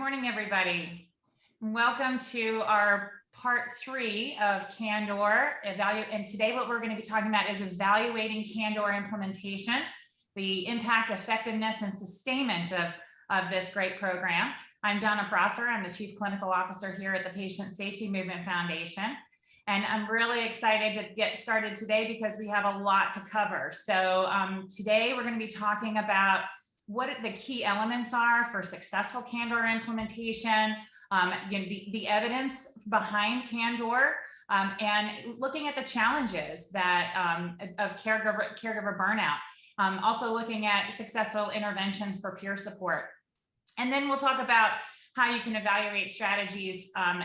morning, everybody. Welcome to our part three of Candor evaluate. And today what we're going to be talking about is evaluating Candor implementation, the impact, effectiveness, and sustainment of, of this great program. I'm Donna Prosser. I'm the Chief Clinical Officer here at the Patient Safety Movement Foundation. And I'm really excited to get started today because we have a lot to cover. So um, today we're going to be talking about what the key elements are for successful Candor implementation, um, you know, the, the evidence behind Candor, um, and looking at the challenges that um, of caregiver, caregiver burnout. Um, also looking at successful interventions for peer support. And then we'll talk about how you can evaluate strategies um,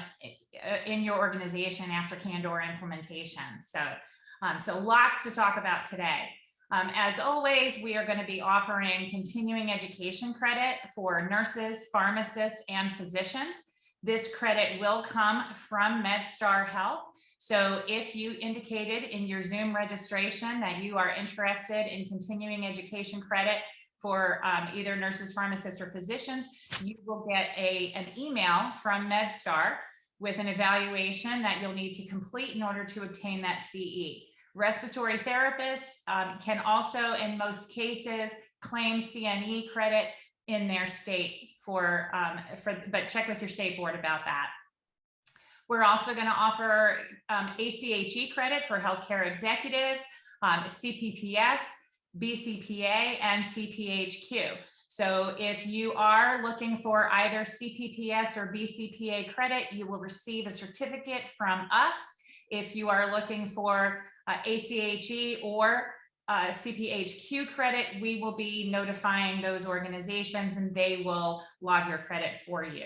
in your organization after Candor implementation. So, um, so lots to talk about today. Um, as always, we are going to be offering continuing education credit for nurses, pharmacists, and physicians. This credit will come from MedStar Health. So if you indicated in your Zoom registration that you are interested in continuing education credit for um, either nurses, pharmacists, or physicians, you will get a, an email from MedStar with an evaluation that you'll need to complete in order to obtain that CE. Respiratory therapists um, can also, in most cases, claim CNE credit in their state for, um, for, but check with your state board about that. We're also going to offer um, ACHE credit for healthcare executives, um, CPPS, BCPA, and CPHQ. So if you are looking for either CPPS or BCPA credit, you will receive a certificate from us. If you are looking for uh, ACHE or uh, CPHQ credit, we will be notifying those organizations and they will log your credit for you.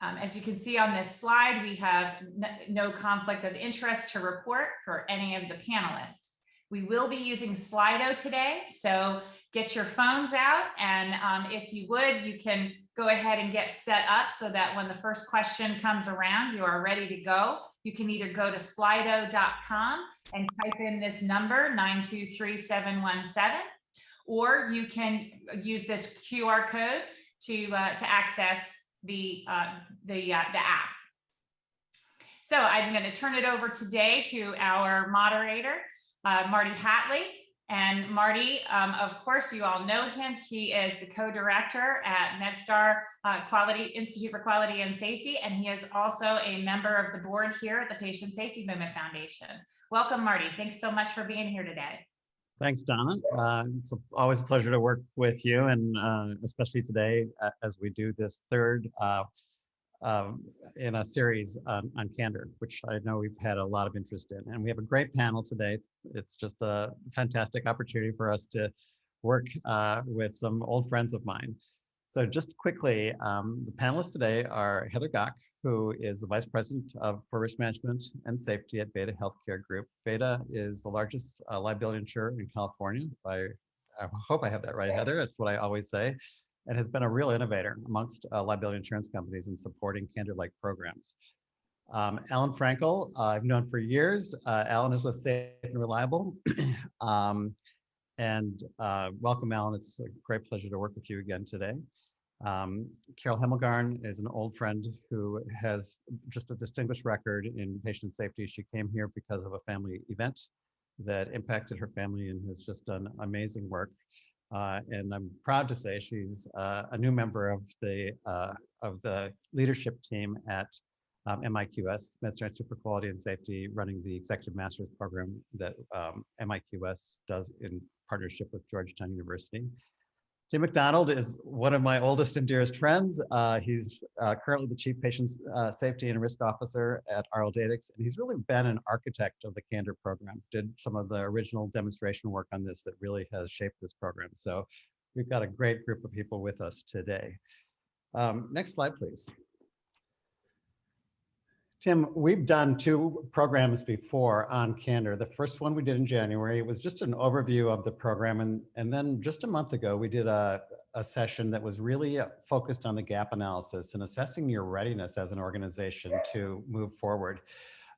Um, as you can see on this slide, we have no conflict of interest to report for any of the panelists. We will be using Slido today, so get your phones out and um, if you would, you can go ahead and get set up so that when the first question comes around, you are ready to go. You can either go to slido.com and type in this number 923717, or you can use this QR code to, uh, to access the, uh, the, uh, the app. So I'm going to turn it over today to our moderator, uh, Marty Hatlie. And Marty, um, of course, you all know him. He is the co-director at MedStar uh, Quality Institute for Quality and Safety, and he is also a member of the board here at the Patient Safety Movement Foundation. Welcome, Marty. Thanks so much for being here today. Thanks, Donna. Uh, it's always a pleasure to work with you, and uh, especially today as we do this third uh, um, in a series on, on candor, which I know we've had a lot of interest in. And we have a great panel today. It's just a fantastic opportunity for us to work uh, with some old friends of mine. So just quickly, um, the panelists today are Heather Gocke, who is the Vice President of for Risk Management and Safety at Beta Healthcare Group. Beta is the largest uh, liability insurer in California. I, I hope I have that right, Heather. That's what I always say and has been a real innovator amongst uh, liability insurance companies in supporting candor-like programs. Um, Alan Frankel, uh, I've known for years. Uh, Alan is with Safe and Reliable. um, and uh, welcome, Alan. It's a great pleasure to work with you again today. Um, Carol Hemmelgarn is an old friend who has just a distinguished record in patient safety. She came here because of a family event that impacted her family and has just done amazing work. Uh, and I'm proud to say she's uh, a new member of the uh, of the leadership team at um, MIQS, MedStar Institute for Quality and Safety, running the Executive Master's Program that um, MIQS does in partnership with Georgetown University. Tim McDonald is one of my oldest and dearest friends. Uh, he's uh, currently the Chief Patient uh, Safety and Risk Officer at RLDatix, and he's really been an architect of the Candor program, did some of the original demonstration work on this that really has shaped this program. So we've got a great group of people with us today. Um, next slide, please. Tim, we've done two programs before on Candor. The first one we did in January, it was just an overview of the program. And, and then just a month ago, we did a, a session that was really focused on the gap analysis and assessing your readiness as an organization to move forward.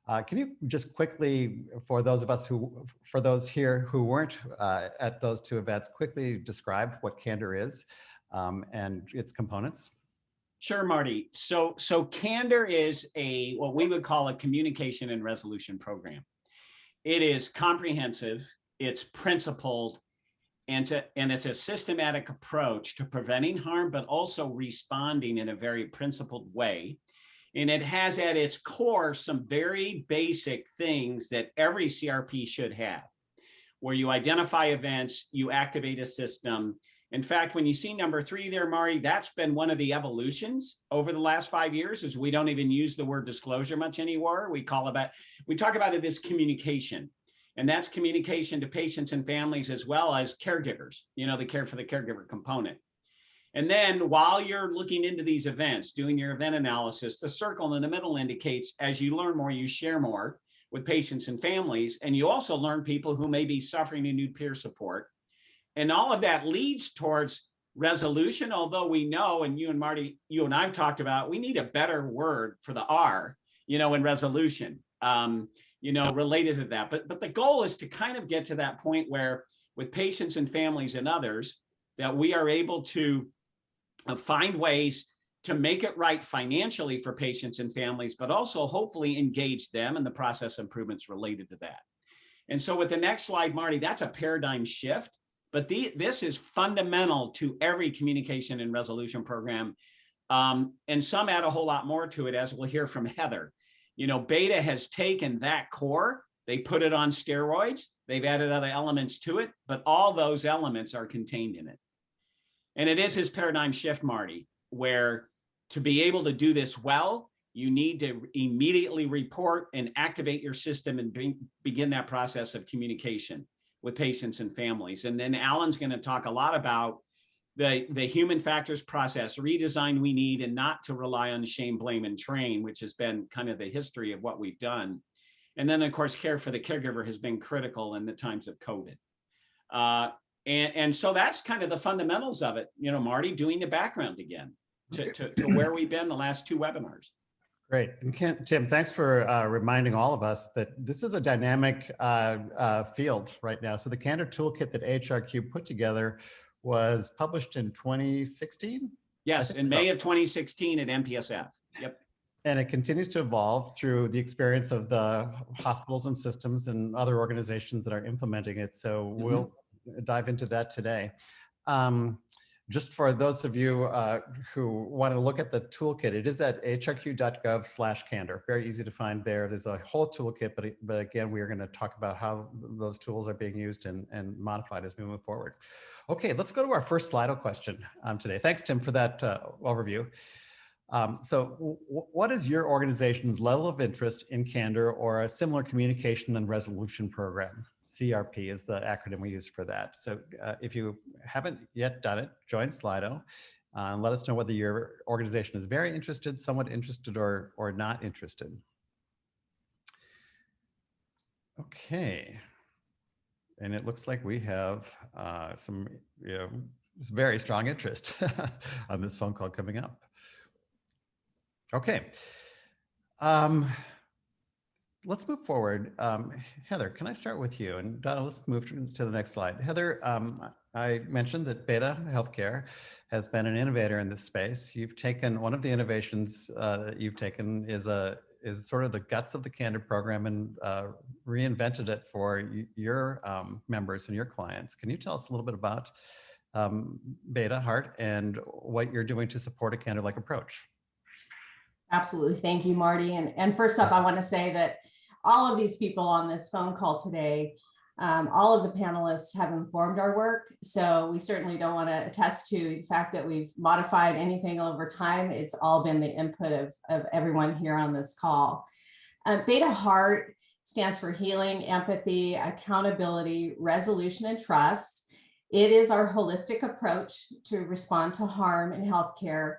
Uh, can you just quickly, for those of us who, for those here who weren't uh, at those two events, quickly describe what Candor is um, and its components? Sure, Marty. So, so Candor is a, what we would call a communication and resolution program. It is comprehensive, it's principled, and to, and it's a systematic approach to preventing harm, but also responding in a very principled way. And it has at its core some very basic things that every CRP should have, where you identify events, you activate a system, in fact, when you see number three there, Mari, that's been one of the evolutions over the last five years is we don't even use the word disclosure much anymore. We call about, we talk about it as communication. And that's communication to patients and families as well as caregivers, you know, the care for the caregiver component. And then while you're looking into these events, doing your event analysis, the circle in the middle indicates as you learn more, you share more with patients and families. And you also learn people who may be suffering and need peer support and all of that leads towards resolution, although we know, and you and Marty, you and I've talked about, we need a better word for the R, you know, in resolution, um, you know, related to that. But, but the goal is to kind of get to that point where with patients and families and others, that we are able to uh, find ways to make it right financially for patients and families, but also hopefully engage them in the process improvements related to that. And so with the next slide, Marty, that's a paradigm shift but the, this is fundamental to every communication and resolution program. Um, and some add a whole lot more to it, as we'll hear from Heather. You know, Beta has taken that core, they put it on steroids, they've added other elements to it, but all those elements are contained in it. And it is his paradigm shift, Marty, where to be able to do this well, you need to immediately report and activate your system and be, begin that process of communication with patients and families. And then Alan's going to talk a lot about the, the human factors process redesign we need and not to rely on shame, blame, and train, which has been kind of the history of what we've done. And then, of course, care for the caregiver has been critical in the times of COVID. Uh, and, and so that's kind of the fundamentals of it. You know, Marty, doing the background again to, to, to where we've been the last two webinars. Great. And Tim, thanks for uh, reminding all of us that this is a dynamic uh, uh, field right now. So the Candor Toolkit that AHRQ put together was published in 2016? Yes, in May of 2016 at NPSF. Yep. And it continues to evolve through the experience of the hospitals and systems and other organizations that are implementing it. So mm -hmm. we'll dive into that today. Um, just for those of you uh, who want to look at the toolkit, it is at ahrq.gov slash candor. Very easy to find there. There's a whole toolkit, but, but again, we are going to talk about how those tools are being used and, and modified as we move forward. Okay, let's go to our first Slido question um, today. Thanks, Tim, for that uh, overview. Um, so what is your organization's level of interest in Candor or a similar communication and resolution program? CRP is the acronym we use for that. So uh, if you haven't yet done it, join Slido uh, and let us know whether your organization is very interested, somewhat interested, or, or not interested. Okay. And it looks like we have uh, some you know, very strong interest on this phone call coming up. Okay. Um, let's move forward. Um, Heather, can I start with you? And Donna, let's move to the next slide. Heather, um, I mentioned that Beta Healthcare has been an innovator in this space. You've taken one of the innovations uh, that you've taken is a is sort of the guts of the Candor program and uh, reinvented it for your um, members and your clients. Can you tell us a little bit about um, Beta Heart and what you're doing to support a Candor-like approach? Absolutely. Thank you, Marty. And, and first up, I want to say that all of these people on this phone call today, um, all of the panelists have informed our work. So we certainly don't want to attest to the fact that we've modified anything over time. It's all been the input of, of everyone here on this call. Uh, Beta Heart stands for healing, empathy, accountability, resolution, and trust. It is our holistic approach to respond to harm in healthcare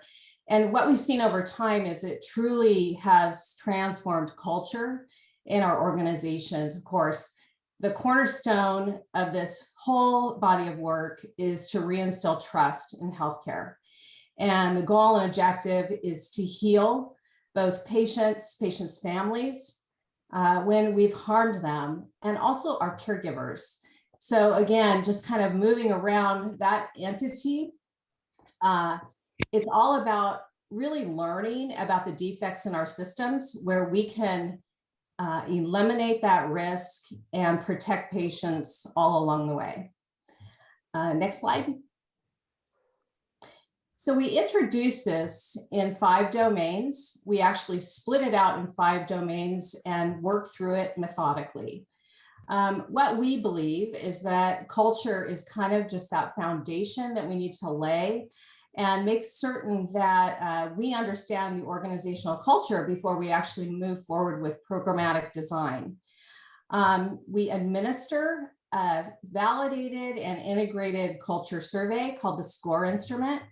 and what we've seen over time is it truly has transformed culture in our organizations. Of course, the cornerstone of this whole body of work is to reinstill trust in healthcare. And the goal and objective is to heal both patients, patients' families, uh, when we've harmed them, and also our caregivers. So again, just kind of moving around that entity, uh, it's all about really learning about the defects in our systems where we can uh, eliminate that risk and protect patients all along the way. Uh, next slide. So we introduced this in five domains. We actually split it out in five domains and work through it methodically. Um, what we believe is that culture is kind of just that foundation that we need to lay and make certain that uh, we understand the organizational culture before we actually move forward with programmatic design. Um, we administer a validated and integrated culture survey called the SCORE instrument.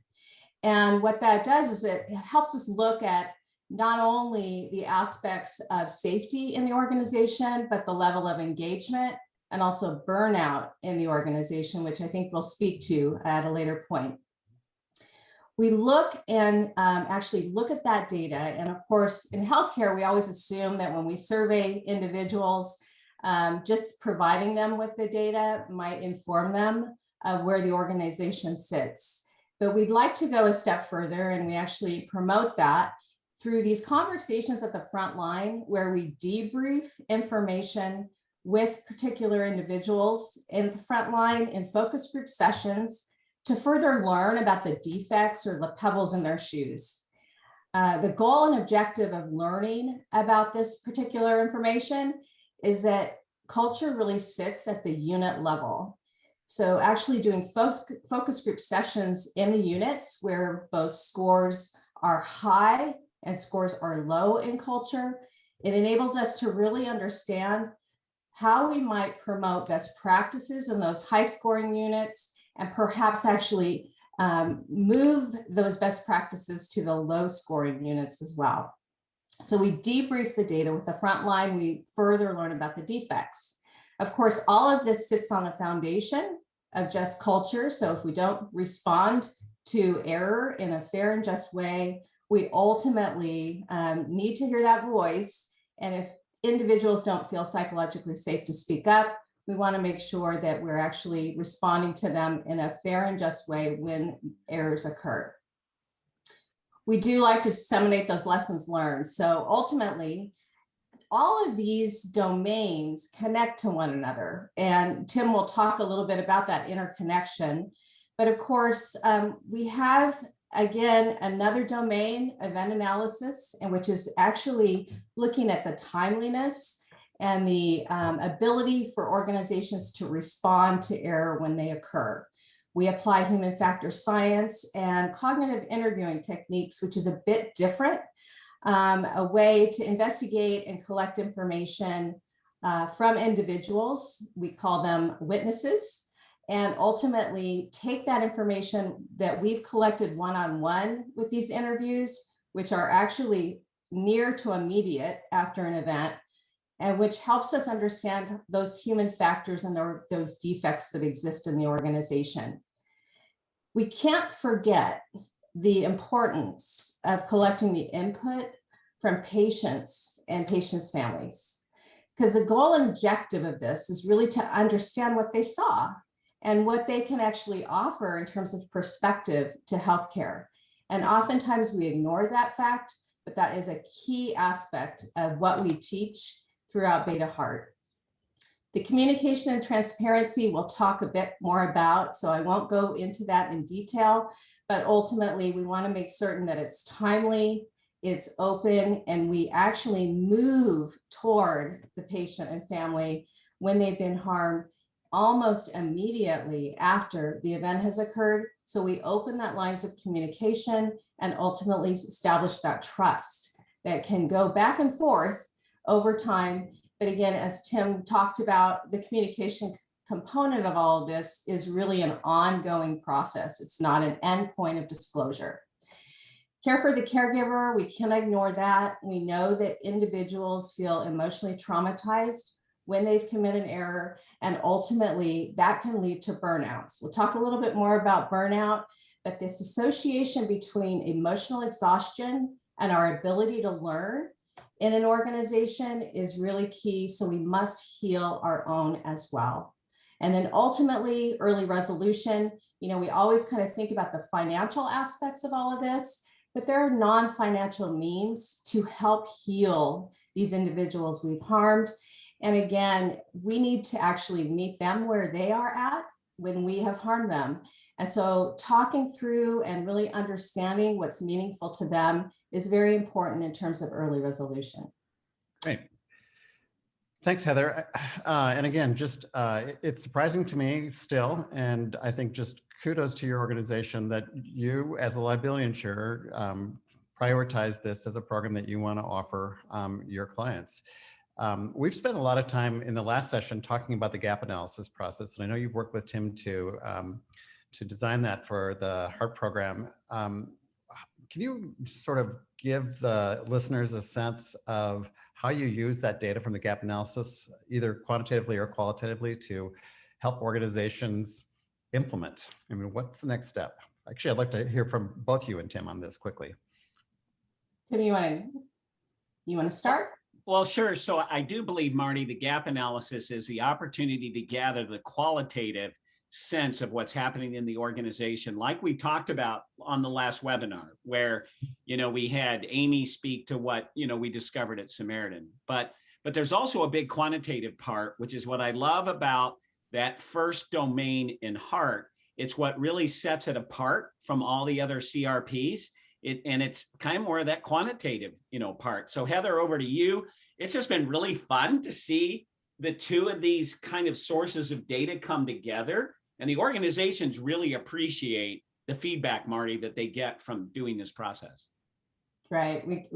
And what that does is it helps us look at not only the aspects of safety in the organization, but the level of engagement and also burnout in the organization, which I think we'll speak to at a later point. We look and um, actually look at that data. And of course, in healthcare, we always assume that when we survey individuals, um, just providing them with the data might inform them of where the organization sits. But we'd like to go a step further and we actually promote that through these conversations at the front line where we debrief information with particular individuals in the front line in focus group sessions to further learn about the defects or the pebbles in their shoes. Uh, the goal and objective of learning about this particular information is that culture really sits at the unit level. So actually doing focus group sessions in the units where both scores are high and scores are low in culture, it enables us to really understand how we might promote best practices in those high scoring units and perhaps actually um, move those best practices to the low scoring units as well. So we debrief the data with the front line, we further learn about the defects. Of course, all of this sits on the foundation of just culture. So if we don't respond to error in a fair and just way, we ultimately um, need to hear that voice. And if individuals don't feel psychologically safe to speak up, we want to make sure that we're actually responding to them in a fair and just way when errors occur. We do like to disseminate those lessons learned. So ultimately, all of these domains connect to one another. And Tim will talk a little bit about that interconnection. But of course, um, we have again, another domain, event analysis, and which is actually looking at the timeliness and the um, ability for organizations to respond to error when they occur. We apply human factor science and cognitive interviewing techniques, which is a bit different, um, a way to investigate and collect information uh, from individuals. We call them witnesses and ultimately take that information that we've collected one-on-one -on -one with these interviews, which are actually near to immediate after an event, and which helps us understand those human factors and those defects that exist in the organization. We can't forget the importance of collecting the input from patients and patients' families. Because the goal and objective of this is really to understand what they saw and what they can actually offer in terms of perspective to healthcare. And oftentimes we ignore that fact, but that is a key aspect of what we teach throughout Beta Heart. The communication and transparency we'll talk a bit more about, so I won't go into that in detail, but ultimately we wanna make certain that it's timely, it's open, and we actually move toward the patient and family when they've been harmed almost immediately after the event has occurred. So we open that lines of communication and ultimately establish that trust that can go back and forth over time. But again, as Tim talked about, the communication component of all of this is really an ongoing process. It's not an endpoint of disclosure. Care for the caregiver, we can't ignore that. We know that individuals feel emotionally traumatized when they've committed an error, and ultimately that can lead to burnouts. We'll talk a little bit more about burnout, but this association between emotional exhaustion and our ability to learn in an organization is really key. So we must heal our own as well. And then ultimately early resolution, you know, we always kind of think about the financial aspects of all of this, but there are non-financial means to help heal these individuals we've harmed. And again, we need to actually meet them where they are at when we have harmed them. And so talking through and really understanding what's meaningful to them is very important in terms of early resolution. Great. Thanks, Heather. Uh, and again, just uh, it's surprising to me still, and I think just kudos to your organization that you, as a liability insurer, um, prioritize this as a program that you want to offer um, your clients. Um, we've spent a lot of time in the last session talking about the gap analysis process, and I know you've worked with Tim to um, to design that for the HEART program. Um, can you sort of give the listeners a sense of how you use that data from the gap analysis, either quantitatively or qualitatively, to help organizations implement? I mean, what's the next step? Actually, I'd like to hear from both you and Tim on this quickly. Tim, you want to, you want to start? Well, sure. So I do believe, Marty, the gap analysis is the opportunity to gather the qualitative sense of what's happening in the organization, like we talked about on the last webinar, where, you know, we had Amy speak to what, you know, we discovered at Samaritan. But, but there's also a big quantitative part, which is what I love about that first domain in heart. It's what really sets it apart from all the other CRPs. It, and it's kind of more of that quantitative, you know, part. So Heather, over to you. It's just been really fun to see the two of these kind of sources of data come together and the organizations really appreciate the feedback, Marty, that they get from doing this process. Right. We,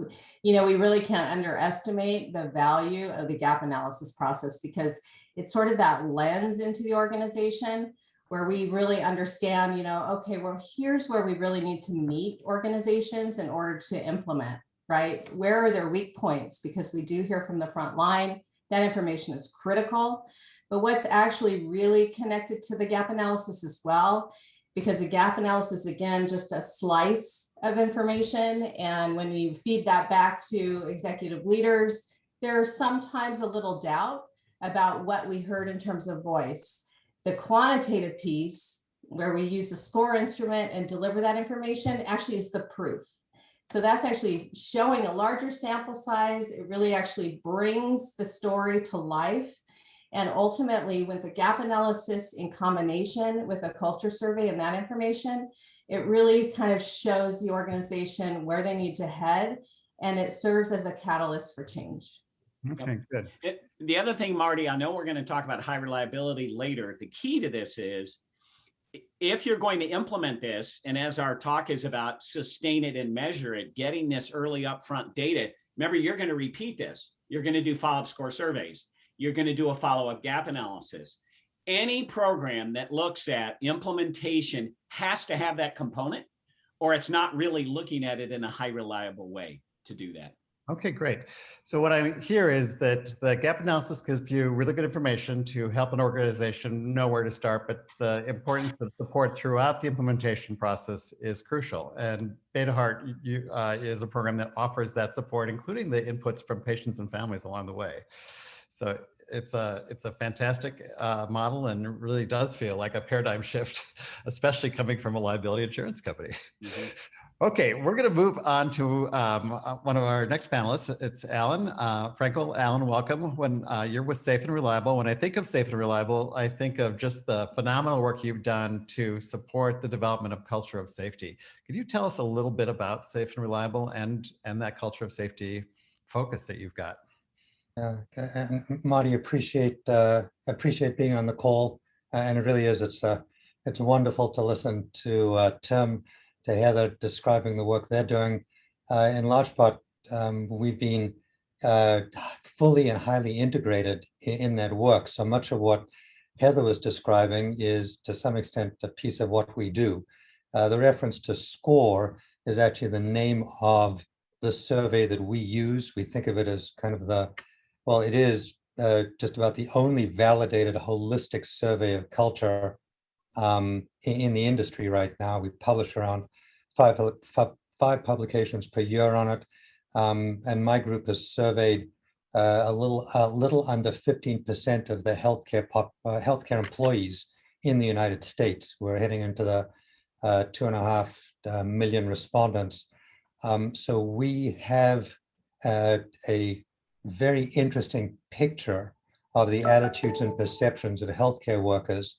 you know, we really can't underestimate the value of the gap analysis process because it's sort of that lens into the organization where we really understand, you know, okay, well, here's where we really need to meet organizations in order to implement, right? Where are their weak points? Because we do hear from the front line, that information is critical but what's actually really connected to the gap analysis as well, because the gap analysis, again, just a slice of information. And when you feed that back to executive leaders, there's sometimes a little doubt about what we heard in terms of voice. The quantitative piece, where we use the score instrument and deliver that information, actually is the proof. So that's actually showing a larger sample size. It really actually brings the story to life and ultimately with the gap analysis in combination with a culture survey and that information, it really kind of shows the organization where they need to head and it serves as a catalyst for change. Okay, good. It, the other thing, Marty, I know we're going to talk about high reliability later. The key to this is if you're going to implement this, and as our talk is about sustain it and measure it, getting this early upfront data, remember, you're going to repeat this. You're going to do follow-up score surveys you're going to do a follow-up gap analysis. Any program that looks at implementation has to have that component or it's not really looking at it in a high reliable way to do that. Okay, great. So what I hear is that the gap analysis gives you really good information to help an organization know where to start, but the importance of support throughout the implementation process is crucial. And Beta Heart uh, is a program that offers that support, including the inputs from patients and families along the way. So it's a it's a fantastic uh, model and really does feel like a paradigm shift, especially coming from a liability insurance company. Mm -hmm. Okay, we're going to move on to um, uh, one of our next panelists. It's Alan uh, Frankel. Alan, welcome. When uh, you're with Safe and Reliable, when I think of Safe and Reliable, I think of just the phenomenal work you've done to support the development of culture of safety. Could you tell us a little bit about Safe and Reliable and and that culture of safety focus that you've got? Yeah, and Marty, appreciate uh, appreciate being on the call, uh, and it really is. It's uh, it's wonderful to listen to uh, Tim, to Heather describing the work they're doing. Uh, in large part, um, we've been uh, fully and highly integrated in, in, that work. So much of what Heather was describing is, to some extent, a piece of what we do. Uh, the reference to SCORE is actually the name of the survey that we use. We think of it as kind of the well, it is uh, just about the only validated holistic survey of culture um, in, in, the industry right now. We publish around five, five publications per year on it. Um, and my group has surveyed uh, a little a little under 15% of the healthcare pop, uh, healthcare employees in the United States. We're heading into the uh, two and a half uh, million respondents. Um, so we have uh, a very interesting picture of the attitudes and perceptions of healthcare workers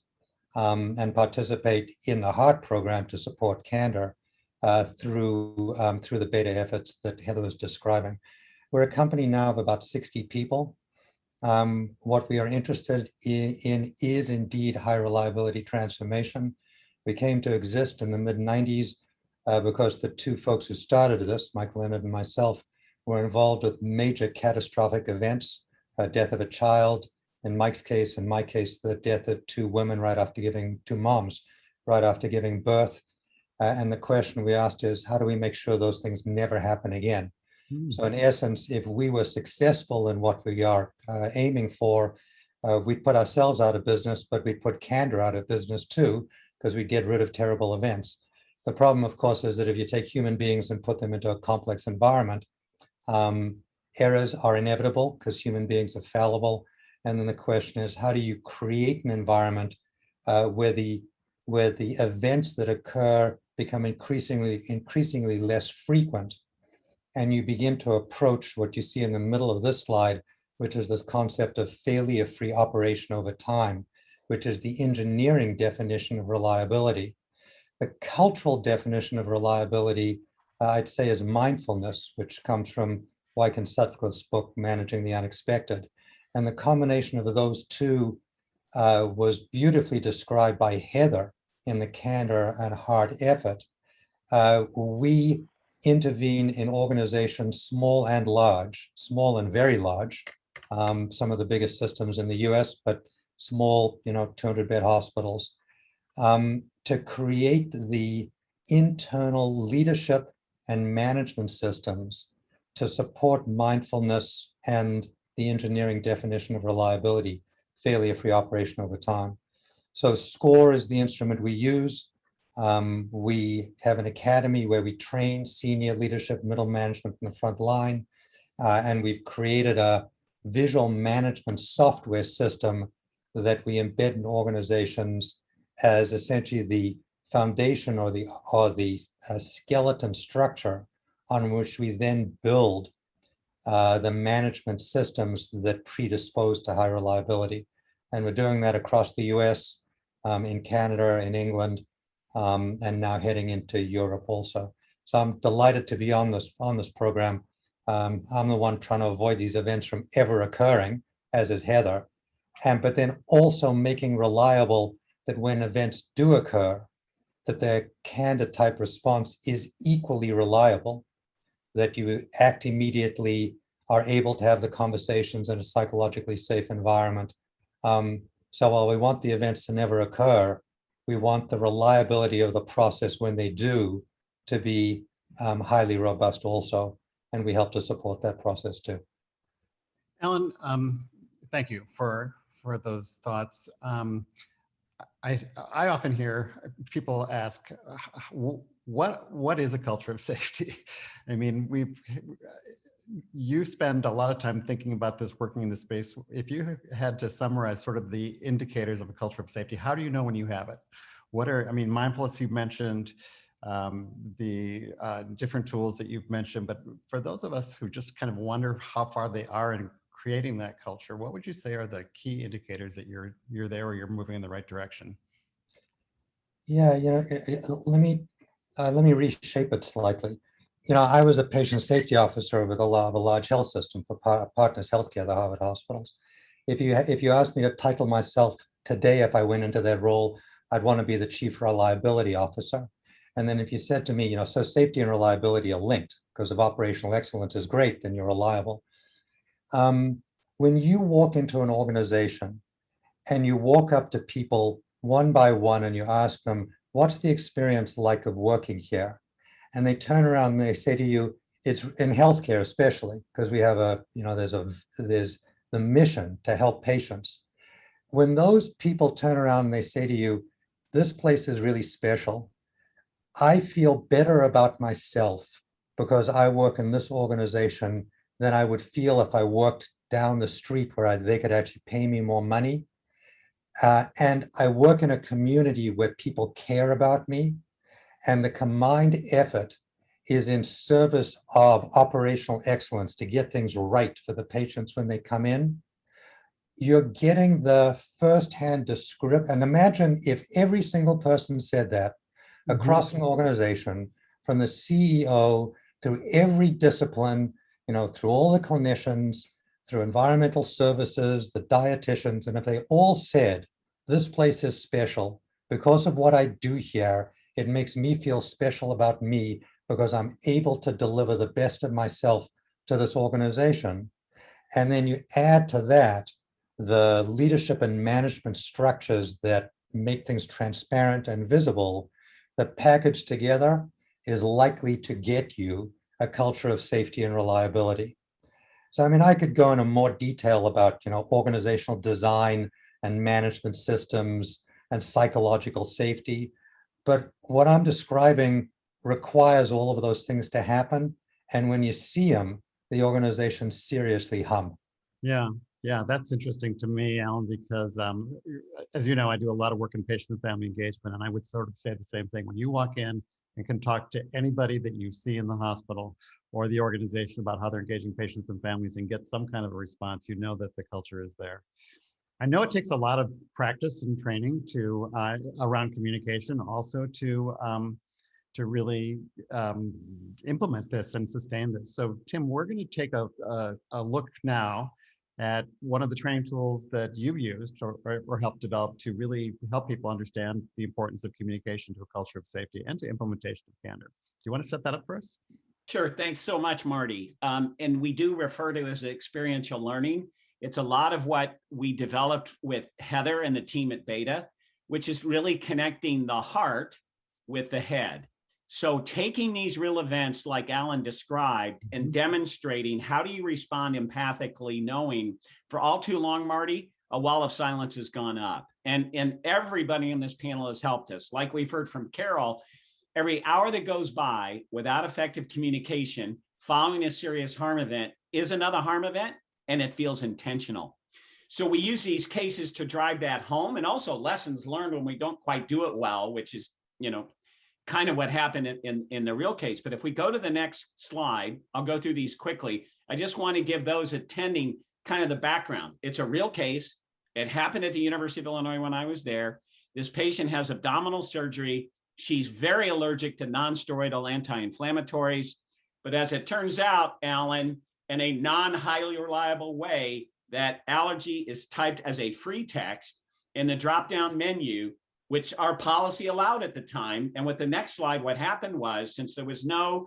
um, and participate in the HEART program to support candor uh, through, um, through the beta efforts that Heather was describing. We're a company now of about 60 people. Um, what we are interested in, in is indeed high reliability transformation. We came to exist in the mid 90s uh, because the two folks who started this, Mike Leonard and myself, were involved with major catastrophic events, uh, death of a child, in Mike's case, in my case, the death of two women right after giving, two moms, right after giving birth. Uh, and the question we asked is, how do we make sure those things never happen again? Hmm. So in essence, if we were successful in what we are uh, aiming for, uh, we'd put ourselves out of business, but we'd put Candor out of business too, because we'd get rid of terrible events. The problem, of course, is that if you take human beings and put them into a complex environment, um, errors are inevitable because human beings are fallible. And then the question is, how do you create an environment uh, where the where the events that occur become increasingly increasingly less frequent, and you begin to approach what you see in the middle of this slide, which is this concept of failure-free operation over time, which is the engineering definition of reliability. The cultural definition of reliability, I'd say, is mindfulness, which comes from Weick and Sutcliffe's book, Managing the Unexpected. And the combination of those two uh, was beautifully described by Heather in the Candor and Heart effort. Uh, we intervene in organizations small and large, small and very large, um, some of the biggest systems in the US, but small, you know, 200 bed hospitals, um, to create the internal leadership and management systems to support mindfulness and the engineering definition of reliability, failure-free operation over time. So SCORE is the instrument we use. Um, we have an academy where we train senior leadership, middle management in the front line, uh, and we've created a visual management software system that we embed in organizations as essentially the foundation or the or the uh, skeleton structure on which we then build uh, the management systems that predispose to high reliability. And we're doing that across the US, um, in Canada, in England, um, and now heading into Europe also. So I'm delighted to be on this on this program. Um, I'm the one trying to avoid these events from ever occurring, as is Heather, and but then also making reliable that when events do occur, that their candor type response is equally reliable that you act immediately, are able to have the conversations in a psychologically safe environment. Um, so while we want the events to never occur, we want the reliability of the process when they do to be um, highly robust also. And we help to support that process too. Alan, um, thank you for for those thoughts. Um, I I often hear people ask, what what is a culture of safety? I mean, we you spend a lot of time thinking about this, working in this space. If you had to summarize sort of the indicators of a culture of safety, how do you know when you have it? What are I mean, mindfulness you mentioned, um, the uh, different tools that you've mentioned, but for those of us who just kind of wonder how far they are in creating that culture, what would you say are the key indicators that you're you're there or you're moving in the right direction? Yeah, you know, let me uh, let me reshape it slightly. You know, I was a patient safety officer with a of a large health system for par Partners Healthcare, the Harvard hospitals. If you if you asked me to title myself today, if I went into that role, I'd want to be the chief reliability officer. And then if you said to me, you know, so safety and reliability are linked because if operational excellence is great, then you're reliable. Um, when you walk into an organization and you walk up to people one by one and you ask them, what's the experience like of working here? And they turn around and they say to you, it's in healthcare especially, because we have a, you know, there's a, there's the mission to help patients. When those people turn around and they say to you, this place is really special, I feel better about myself because I work in this organization than I would feel if I worked down the street where I, they could actually pay me more money uh, and I work in a community where people care about me. And the combined effort is in service of operational excellence to get things right for the patients when they come in, you're getting the firsthand descript. And imagine if every single person said that across an organization, from the CEO through every discipline, you know, through all the clinicians, through environmental services, the dietitians, and if they all said, this place is special because of what I do here, it makes me feel special about me because I'm able to deliver the best of myself to this organization. And then you add to that the leadership and management structures that make things transparent and visible, the package together is likely to get you a culture of safety and reliability. So, I mean, I could go into more detail about, you know, organizational design and management systems and psychological safety. But what I'm describing requires all of those things to happen. And when you see them, the organization seriously hum. Yeah, yeah, that's interesting to me, Alan, because um, as you know, I do a lot of work in patient and family engagement, and I would sort of say the same thing. When you walk in and can talk to anybody that you see in the hospital or the organization about how they're engaging patients and families and get some kind of a response, you know that the culture is there. I know it takes a lot of practice and training to uh, around communication, also to um, to really um, implement this and sustain this. So Tim, we're going to take a, a, a, look now at one of the training tools that you've used or, or helped develop to really help people understand the importance of communication to a culture of safety and to implementation of candor. Do you want to set that up for us? Sure. Thanks so much, Marty. Um, and we do refer to as experiential learning. It's a lot of what we developed with Heather and the team at Beta, which is really connecting the heart with the head. So taking these real events like Alan described and mm-hmm. demonstrating how do you respond empathically knowing for all too long, Marty, a wall of silence has gone up and, and everybody in this panel has helped us. Like we've heard from Carol, every hour that goes by without effective communication following a serious harm event is another harm event and it feels intentional. So we use these cases to drive that home and also lessons learned when we don't quite do it well, which is, you know, kind of what happened in, in, in, the real case. But if we go to the next slide, I'll go through these quickly. I just want to give those attending kind of the background. It's a real case. It happened at the University of Illinois when I was there. This patient has abdominal surgery. She's very allergic to non-steroidal anti-inflammatories. But as it turns out, Alan, in a non-highly reliable way, that allergy is typed as a free text in the drop-down menu which our policy allowed at the time. And with the next slide, what happened was, since there was no,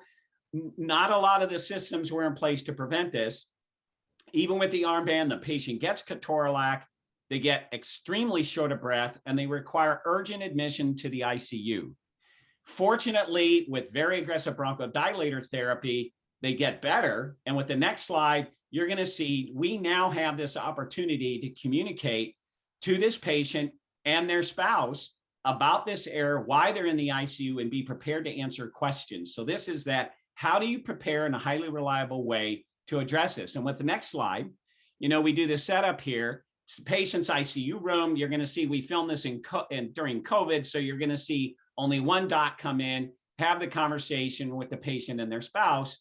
not a lot of the systems were in place to prevent this, even with the armband, the patient gets ketorolac, they get extremely short of breath, and they require urgent admission to the ICU. Fortunately, with very aggressive bronchodilator therapy, they get better. And with the next slide, you're gonna see we now have this opportunity to communicate to this patient and their spouse about this error, why they're in the ICU, and be prepared to answer questions. So this is that, how do you prepare in a highly reliable way to address this? And with the next slide, you know, we do the setup here, patient's ICU room, you're gonna see, we filmed this in, co in during COVID, so you're gonna see only one doc come in, have the conversation with the patient and their spouse.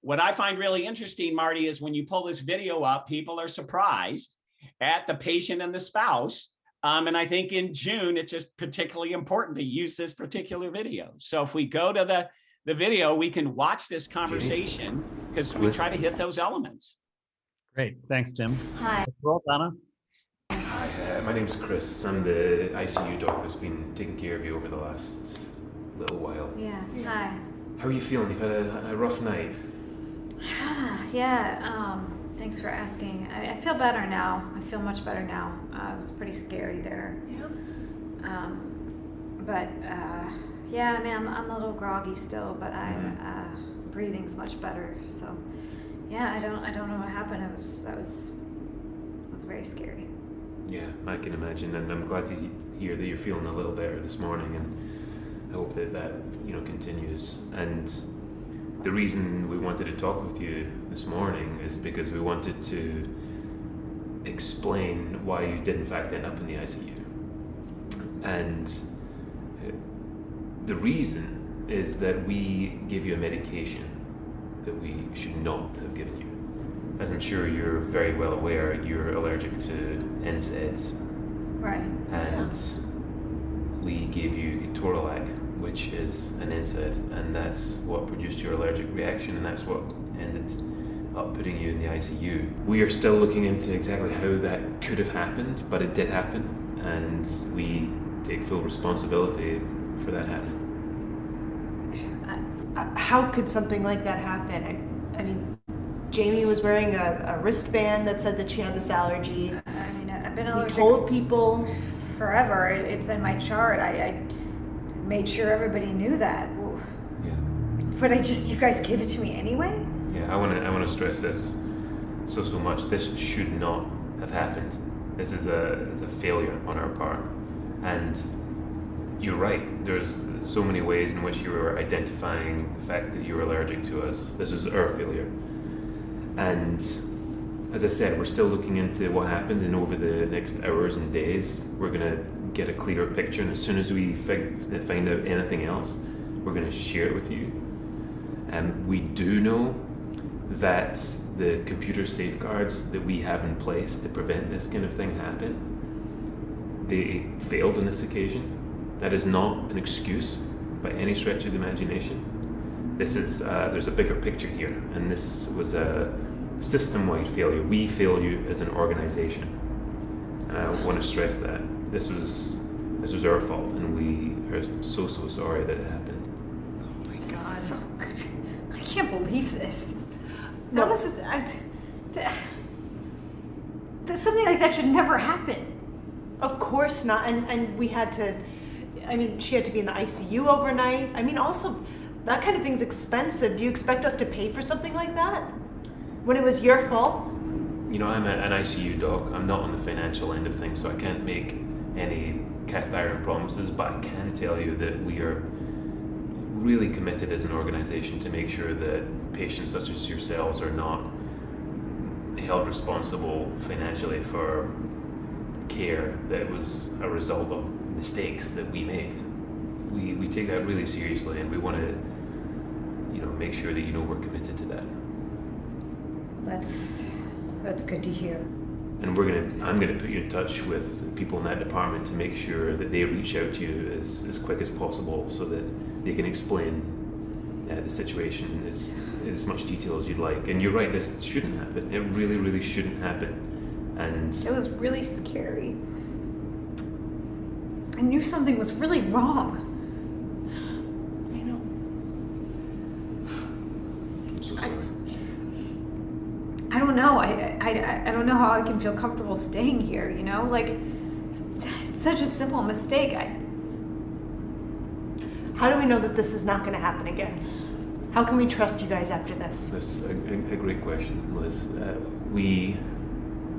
What I find really interesting, Marty, is when you pull this video up, people are surprised at the patient and the spouse um, and I think in June, it's just particularly important to use this particular video. So if we go to the, the video, we can watch this conversation because we try to hit those elements. Great. Thanks, Tim. Hi. Roll, Donna. Hi, uh, my name's Chris. I'm the ICU doc that's been taking care of you over the last little while. Yeah, hi. How are you feeling? You've had a, a rough night. yeah, um, Thanks for asking. I, I, feel better now. I feel much better now. Uh, it was pretty scary there. Yep. Um, but uh, yeah, I mean, I'm, I'm a little groggy still, but I mm-hmm. uh, breathing's much better. So yeah, I don't I don't know what happened. It was that was it was very scary. Yeah, I can imagine, and I'm glad to hear that you're feeling a little better this morning, and I hope that that you know continues. And the reason we wanted to talk with you this morning is because we wanted to explain why you did in fact end up in the ICU. And uh, the reason is that we give you a medication that we should not have given you. As I'm sure you're very well aware, you're allergic to NSAIDs, Right. and we gave you Ketorolac, which is an NSAID, and that's what produced your allergic reaction, and that's what ended up putting you in the ICU. We are still looking into exactly how that could have happened, but it did happen, and we take full responsibility for that happening. Uh, How could something like that happen? I, I mean, Jamie was wearing a, a wristband that said that she had this allergy. I mean, I've been We allergic told people. forever. It's in my chart. I, I made sure everybody knew that. Well, Yeah. But I just, you guys gave it to me anyway? Yeah, I want to I want to stress this so so much. This should not have happened. This is a is a failure on our part, and you're right. There's so many ways in which you were identifying the fact that you were allergic to us. This is our failure, and as I said, we're still looking into what happened, and over the next hours and days, we're gonna get a clearer picture. And as soon as we find out anything else, we're gonna share it with you. And we do know that the computer safeguards that we have in place to prevent this kind of thing happen, they failed on this occasion. That is not an excuse by any stretch of the imagination. This is uh, there's a bigger picture here, and this was a system-wide failure. We fail you as an organization, and I want to stress that this was this was our fault, and we are so so sorry that it happened. Oh my god. So. I can't believe this. No. That was, I, that, that, something like that should never happen. Of course not. And, and we had to, I mean, she had to be in the ICU overnight. I mean, also, that kind of thing's expensive. Do you expect us to pay for something like that? When it was your fault? you know, I'm a, an ICU doc. I'm not on the financial end of things, so I can't make any cast iron promises, but I can tell you that we are really committed as an organization to make sure that patients such as yourselves are not held responsible financially for care that was a result of mistakes that we made. We, we take that really seriously and we want to, you know, make sure that you know we're committed to that. That's, that's good to hear. And we're gonna, I'm gonna put you in touch with people in that department to make sure that they reach out to you as, as quick as possible so that they can explain uh, the situation as, in as much detail as you'd like. And you're right, this shouldn't happen. It really, really shouldn't happen. And It was really scary. I knew something was really wrong. I know. I'm so I- sorry. I don't know. I, I, I- I don't know how I can feel comfortable staying here, you know? Like, it's such a simple mistake. I, How do we know that this is not going to happen again? How can we trust you guys after this? That's a, a, a great question, Liz. Uh, we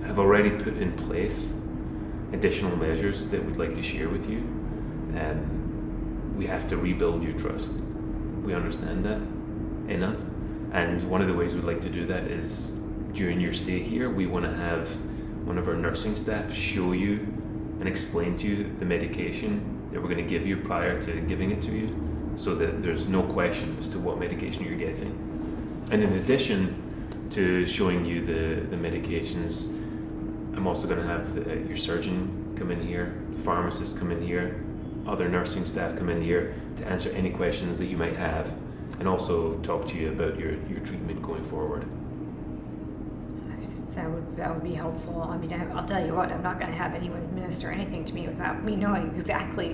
have already put in place additional measures that we'd like to share with you. Um, we have to rebuild your trust. We understand that in us. And one of the ways we'd like to do that is during your stay here, we want to have one of our nursing staff show you and explain to you the medication that we're going to give you prior to giving it to you so that there's no question as to what medication you're getting. And in addition to showing you the, the medications, I'm also going to have the, your surgeon come in here, pharmacist come in here, other nursing staff come in here to answer any questions that you might have and also talk to you about your, your treatment going forward. That would, that would be helpful. I mean, I, I'll tell you what, I'm not gonna have anyone administer anything to me without me knowing exactly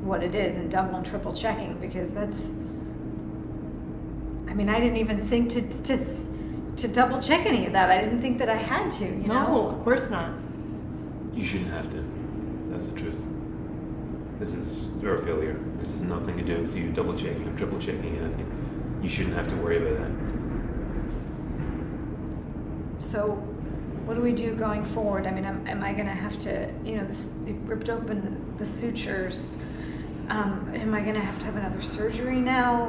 what it is and double and triple checking because that's, I mean, I didn't even think to, to, s- to double check any of that. I didn't think that I had to, you No, know? of course not. You shouldn't have to. That's the truth. This is your failure. This has nothing to do with you double checking or triple checking anything. You shouldn't have to worry about that. So what do we do going forward? I mean, am, am I gonna have to, you know, this, it ripped open the, the sutures. Um, am I gonna have to have another surgery now?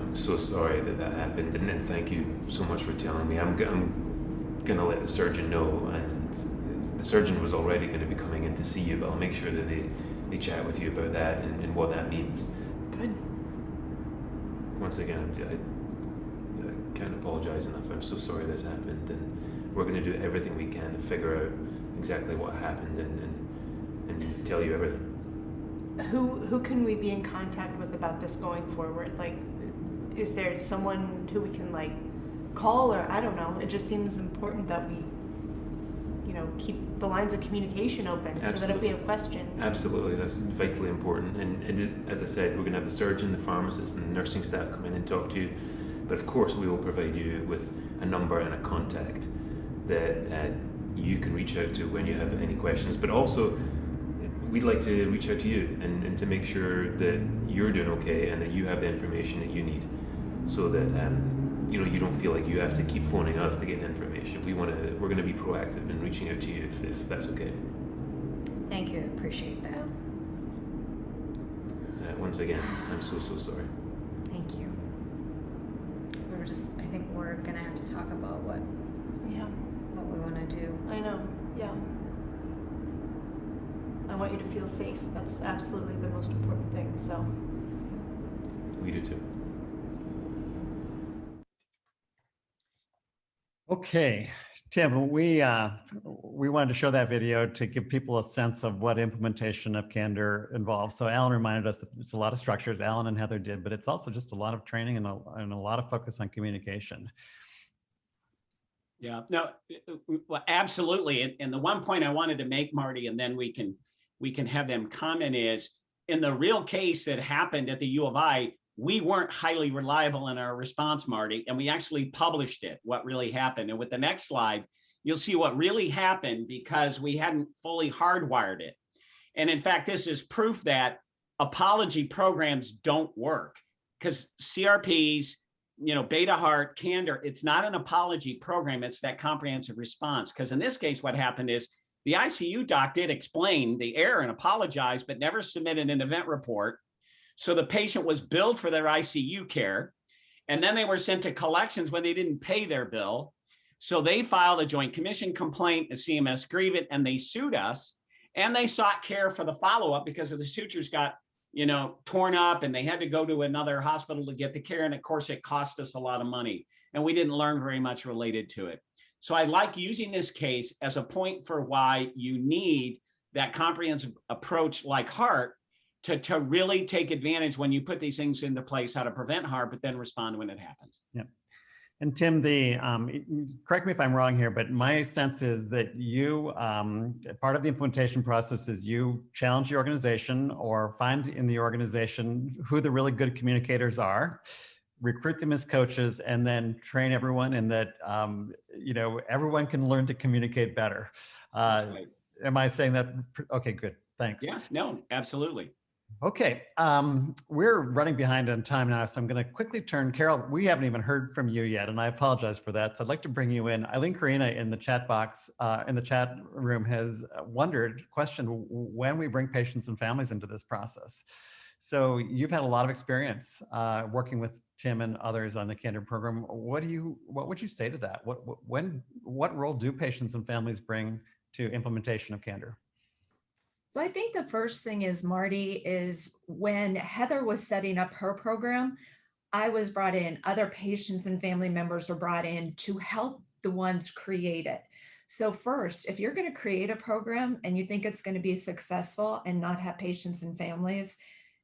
I'm so sorry that that happened, and, and thank you so much for telling me. I'm, g- I'm gonna let the surgeon know, and the surgeon was already gonna be coming in to see you, but I'll make sure that they, they chat with you about that and, and what that means. Good. once again, I, I can't apologize enough. I'm so sorry this happened, and we're going to do everything we can to figure out exactly what happened and, and, and tell you everything. Who who can we be in contact with about this going forward? Like, is there someone who we can like call or I don't know? It just seems important that we, you know, keep the lines of communication open so that if we have questions. Absolutely, that's vitally important. And, and it, as I said, we're going to have the surgeon, the pharmacist, and the nursing staff come in and talk to you. But of course, we will provide you with a number and a contact that uh, you can reach out to when you have any questions. But also, we'd like to reach out to you and, and to make sure that you're doing okay and that you have the information that you need, so that um, you know you don't feel like you have to keep phoning us to get information. We want to. We're going to be proactive in reaching out to you if, if that's okay. Thank you, appreciate that. Uh, once again, I'm so so sorry. Thank you. We're just, I think we're gonna have to talk about what, Yeah, what we wanna do. I know. Yeah. I want you to feel safe. That's absolutely the most important thing. So. We do too. Okay, Tim, we, uh, we wanted to show that video to give people a sense of what implementation of Candor involves. So Alan reminded us that it's a lot of structures, Alan and Heather did, but it's also just a lot of training and a, and a lot of focus on communication. Yeah, no, well, absolutely. And, and the one point I wanted to make, Marty, and then we can, we can have them comment is, in the real case that happened at the U of I, we weren't highly reliable in our response, Marty, and we actually published it, what really happened. And with the next slide, you'll see what really happened because we hadn't fully hardwired it. And in fact, this is proof that apology programs don't work because CRPs, you know, Beta Heart, Candor, it's not an apology program, it's that comprehensive response. Because in this case, what happened is the ICU doc did explain the error and apologize, but never submitted an event report. So the patient was billed for their ICU care. And then they were sent to collections when they didn't pay their bill. So they filed a joint commission complaint, a CMS grievance, and they sued us. And they sought care for the follow-up because of the sutures got, you know, torn up and they had to go to another hospital to get the care. And of course, it cost us a lot of money. And we didn't learn very much related to it. So I like using this case as a point for why you need that comprehensive approach like heart to, to really take advantage when you put these things into place, how to prevent harm, but then respond when it happens. Yeah. And Tim, the, um, correct me if I'm wrong here, but my sense is that you, um, part of the implementation process is you challenge the organization or find in the organization who the really good communicators are, recruit them as coaches, and then train everyone and that, um, you know, everyone can learn to communicate better. Uh, Right. am I saying that? Okay, good. Thanks. Yeah, no, absolutely. Okay, um, we're running behind on time now, so I'm going to quickly turn, Carol, we haven't even heard from you yet, and I apologize for that. So I'd like to bring you in. Eileen Karina in the chat box, uh, in the chat room has wondered, questioned when we bring patients and families into this process. So you've had a lot of experience uh, working with Tim and others on the Candor program. What do you, what would you say to that? What, when, what role do patients and families bring to implementation of Candor? So I think the first thing is Marty is when Heather was setting up her program, I was brought in, other patients and family members were brought in to help the ones create it. So first, if you're going to create a program and you think it's going to be successful and not have patients and families,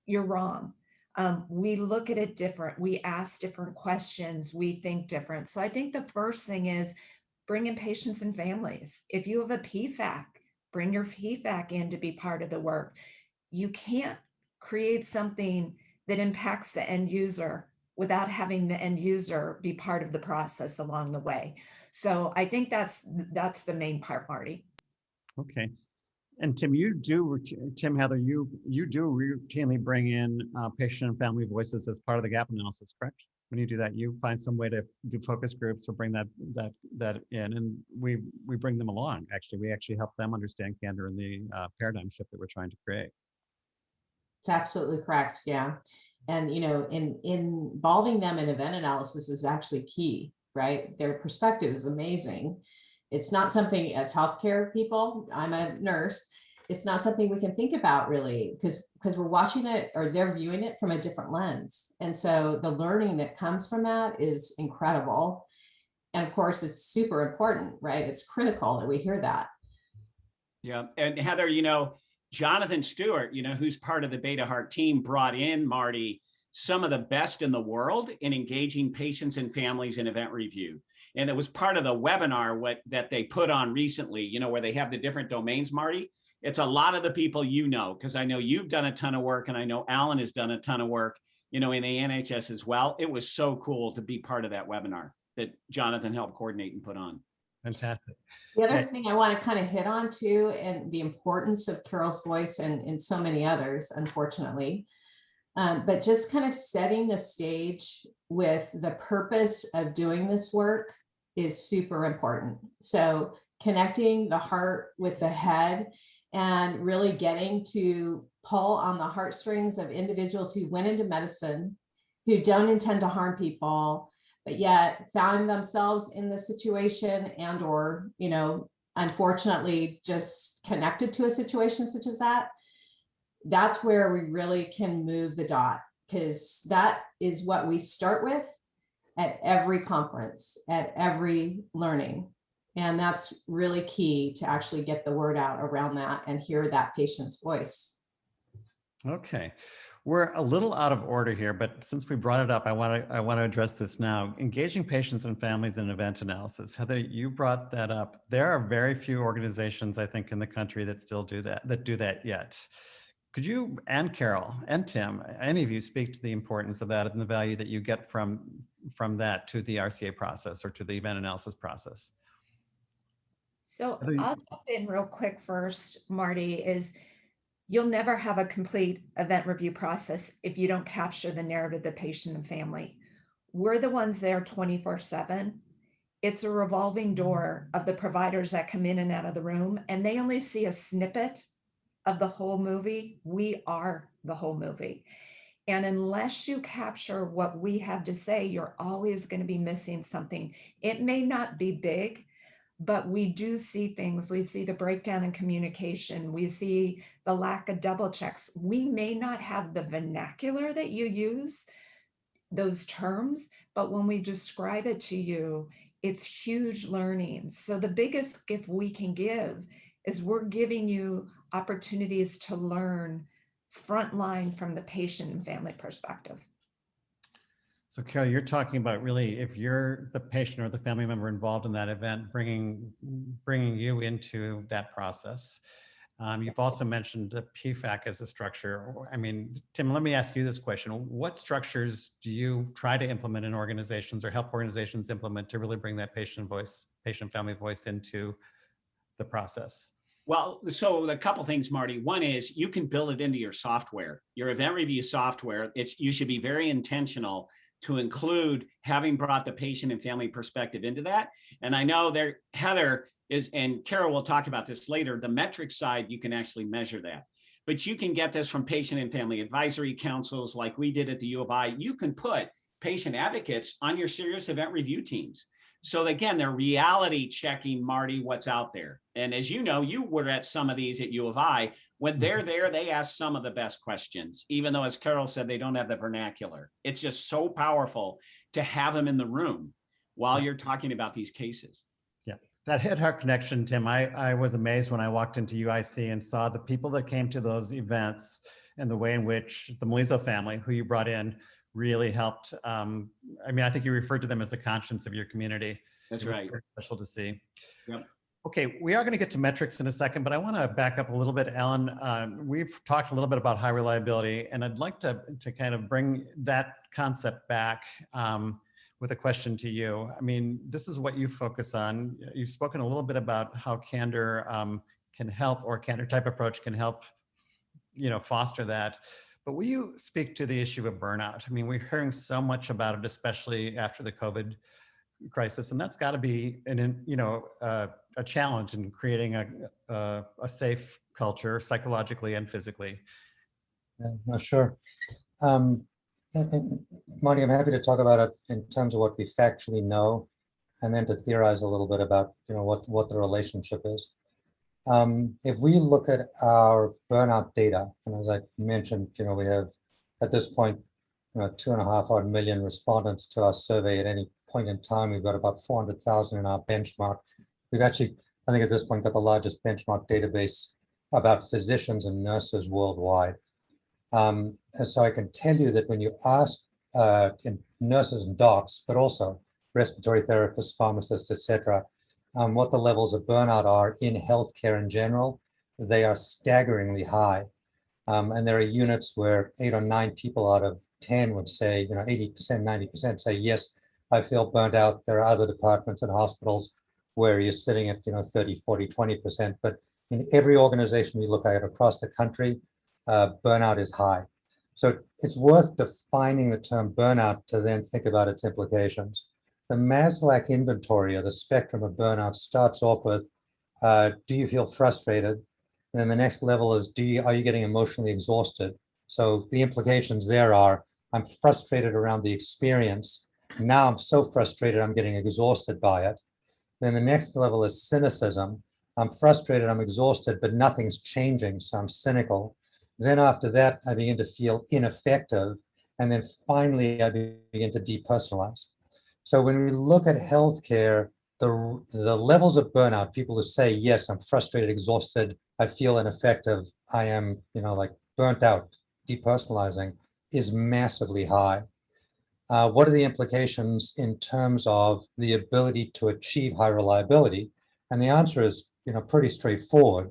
you're wrong. Um, we look at it different. We ask different questions. We think different. So I think the first thing is bring in patients and families. If you have a PFAC, bring your feedback in to be part of the work. You can't create something that impacts the end user without having the end user be part of the process along the way. So I think that's that's the main part, Marty. Okay. And Tim, you do, Tim Heather, you, you do routinely bring in uh, patient and family voices as part of the gap analysis, correct? When you do that, you find some way to do focus groups or bring that, that, that in and we, we bring them along. Actually, we actually help them understand candor and the uh, paradigm shift that we're trying to create. It's absolutely correct. Yeah. And, you know, in, involving them in event analysis is actually key, right? Their perspective is amazing. It's not something as healthcare people, I'm a nurse, it's not something we can think about really because because we're watching it or they're viewing it from a different lens. And so the learning that comes from that is incredible. And of course it's super important right? It's critical that we hear that. Yeah, and Heather, you know, Jonathan Stewart, you know, who's part of the Beta Heart team, brought in Marty some of the best in the world in engaging patients and families in event review. And it was part of the webinar what that they put on recently, you know, where they have the different domains, Marty. It's a lot of the people you know, because I know you've done a ton of work and I know Alan has done a ton of work, you know, in the NHS as well. It was so cool to be part of that webinar that Jonathan helped coordinate and put on. Fantastic. The other thing I want to kind of hit on too, and the importance of Carol's voice and, and so many others, unfortunately. Um, but just kind of setting the stage with the purpose of doing this work is super important. So connecting the heart with the head and really getting to pull on the heartstrings of individuals who went into medicine, who don't intend to harm people, but yet found themselves in the situation and or you know unfortunately just connected to a situation such as that that's where we really can move the dot because that is what we start with at every conference at every learning and that's really key to actually get the word out around that and hear that patient's voice Okay, we're a little out of order here, but since we brought it up, I want to I want to address this now. Engaging patients and families in event analysis. Heather, you brought that up. There are very few organizations, I think, in the country that still do that, that do that yet. Could you and Carol and Tim, any of you, speak to the importance of that and the value that you get from from that to the RCA process or to the event analysis process? So I'll jump in real quick first, Marty, is you'll never have a complete event review process if you don't capture the narrative of the patient and family. We're the ones there 24 7. It's a revolving door of the providers that come in and out of the room, and they only see a snippet of the whole movie. We are the whole movie. And unless you capture what we have to say, you're always going to be missing something. It may not be big, but we do see things. We see the breakdown in communication. We see the lack of double checks. We may not have the vernacular that you use, those terms, but when we describe it to you, it's huge learnings. So the biggest gift we can give is we're giving you opportunities to learn frontline from the patient and family perspective. So Carol, you're talking about really if you're the patient or the family member involved in that event, bringing bringing you into that process. Um, you've also mentioned the PFAC as a structure. I mean, Tim, let me ask you this question. What structures do you try to implement in organizations or help organizations implement to really bring that patient voice, patient family voice into the process? Well, so a couple things, Marty. One is you can build it into your software, your event review software. It's you should be very intentional to include having brought the patient and family perspective into that. And I know there, Heather is, and Carol will talk about this later. The metric side, you can actually measure that, but you can get this from patient and family advisory councils, like we did at the U of I. You can put patient advocates on your serious event review teams. So again, they're reality checking, Marty, what's out there. And as you know, you were at some of these at U of I. When mm-hmm. they're there, they ask some of the best questions, even though, as Carol said, they don't have the vernacular. It's just so powerful to have them in the room while you're talking about these cases. Yeah, that head heart connection, Tim. I, I was amazed when I walked into UIC and saw the people that came to those events and the way in which the Melizo family, who you brought in, really helped. Um, I mean, I think you referred to them as the conscience of your community. That's right. very Special to see. Yep. Okay, we are going to get to metrics in a second, but I want to back up a little bit, Alan. Um, we've talked a little bit about high reliability, and I'd like to to kind of bring that concept back um, with a question to you. I mean, this is what you focus on. You've spoken a little bit about how Candor um, can help, or Candor type approach can help, you know, foster that. But will you speak to the issue of burnout? I mean, we're hearing so much about it, especially after the COVID crisis, and that's got to be an, you know, uh, a challenge in creating a, a, a safe culture psychologically and physically. Yeah, no, sure. Um, Marty, I'm happy to talk about it in terms of what we factually know, and then to theorize a little bit about, you know, what, what the relationship is. Um, if we look at our burnout data, and as I mentioned, you know, we have at this point, you know, two and a half odd million respondents to our survey at any point in time. We've got about 400,000 in our benchmark. We've actually, I think at this point, got the largest benchmark database about physicians and nurses worldwide. Um, and so I can tell you that when you ask uh, nurses and docs, but also respiratory therapists, pharmacists, etc., um, what the levels of burnout are in healthcare in general, they are staggeringly high. Um, and there are units where eight or nine people out of 10 would say, you know, 80%, 90% say, yes, I feel burnt out. There are other departments and hospitals where you're sitting at, you know, 30, 40, 20%. But in every organization we look at across the country, uh, burnout is high. So it's worth defining the term burnout to then think about its implications. The Maslach inventory or the spectrum of burnout starts off with, uh, do you feel frustrated? And then the next level is, do you, are you getting emotionally exhausted? So the implications there are, I'm frustrated around the experience. Now I'm so frustrated, I'm getting exhausted by it. Then the next level is cynicism. I'm frustrated, I'm exhausted, but nothing's changing, so I'm cynical. Then after that, I begin to feel ineffective. And then finally, I begin to depersonalize. So when we look at healthcare, the, the levels of burnout, people who say, yes, I'm frustrated, exhausted, I feel ineffective, I am, you know, like burnt out, depersonalizing, is massively high. Uh, what are the implications in terms of the ability to achieve high reliability? And the answer is, you know, pretty straightforward.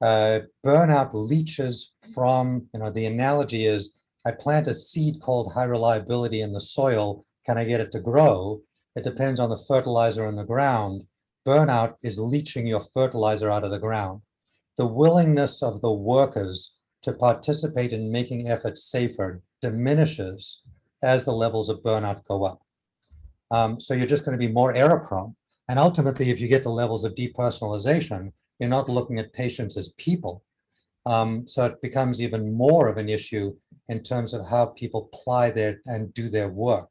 Uh, burnout leaches from, you know, the analogy is I plant a seed called high reliability in the soil. Can I get it to grow? It depends on the fertilizer in the ground. Burnout is leaching your fertilizer out of the ground. The willingness of the workers to participate in making efforts safer diminishes as the levels of burnout go up. Um, so you're just going to be more error prone. And ultimately, if you get to levels of depersonalization, you're not looking at patients as people. Um, so it becomes even more of an issue in terms of how people apply their and do their work.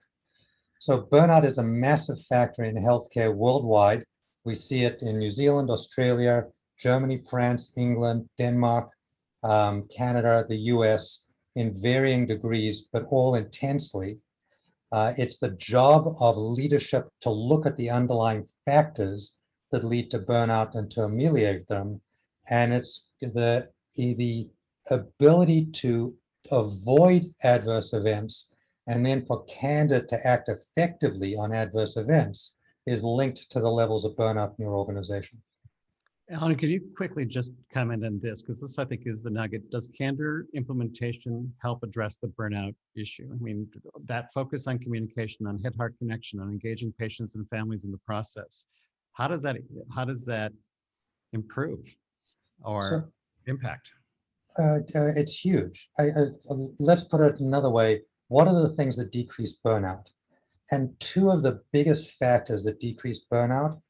So burnout is a massive factor in healthcare worldwide. We see it in New Zealand, Australia, Germany, France, England, Denmark, um, Canada, the US, in varying degrees, but all intensely. Uh, it's the job of leadership to look at the underlying factors that lead to burnout and to ameliorate them. And it's the, the ability to avoid adverse events and then for candor to act effectively on adverse events is linked to the levels of burnout in your organization. Alan, could you quickly just comment on this? Because this, I think, is the nugget. Does candor implementation help address the burnout issue? I mean, that focus on communication, on head-heart connection, on engaging patients and families in the process. How does that, how does that improve or So- impact? Uh, uh, it's huge. I, uh, let's put it another way. What are the things that decrease burnout? And two of the biggest factors that decrease burnout,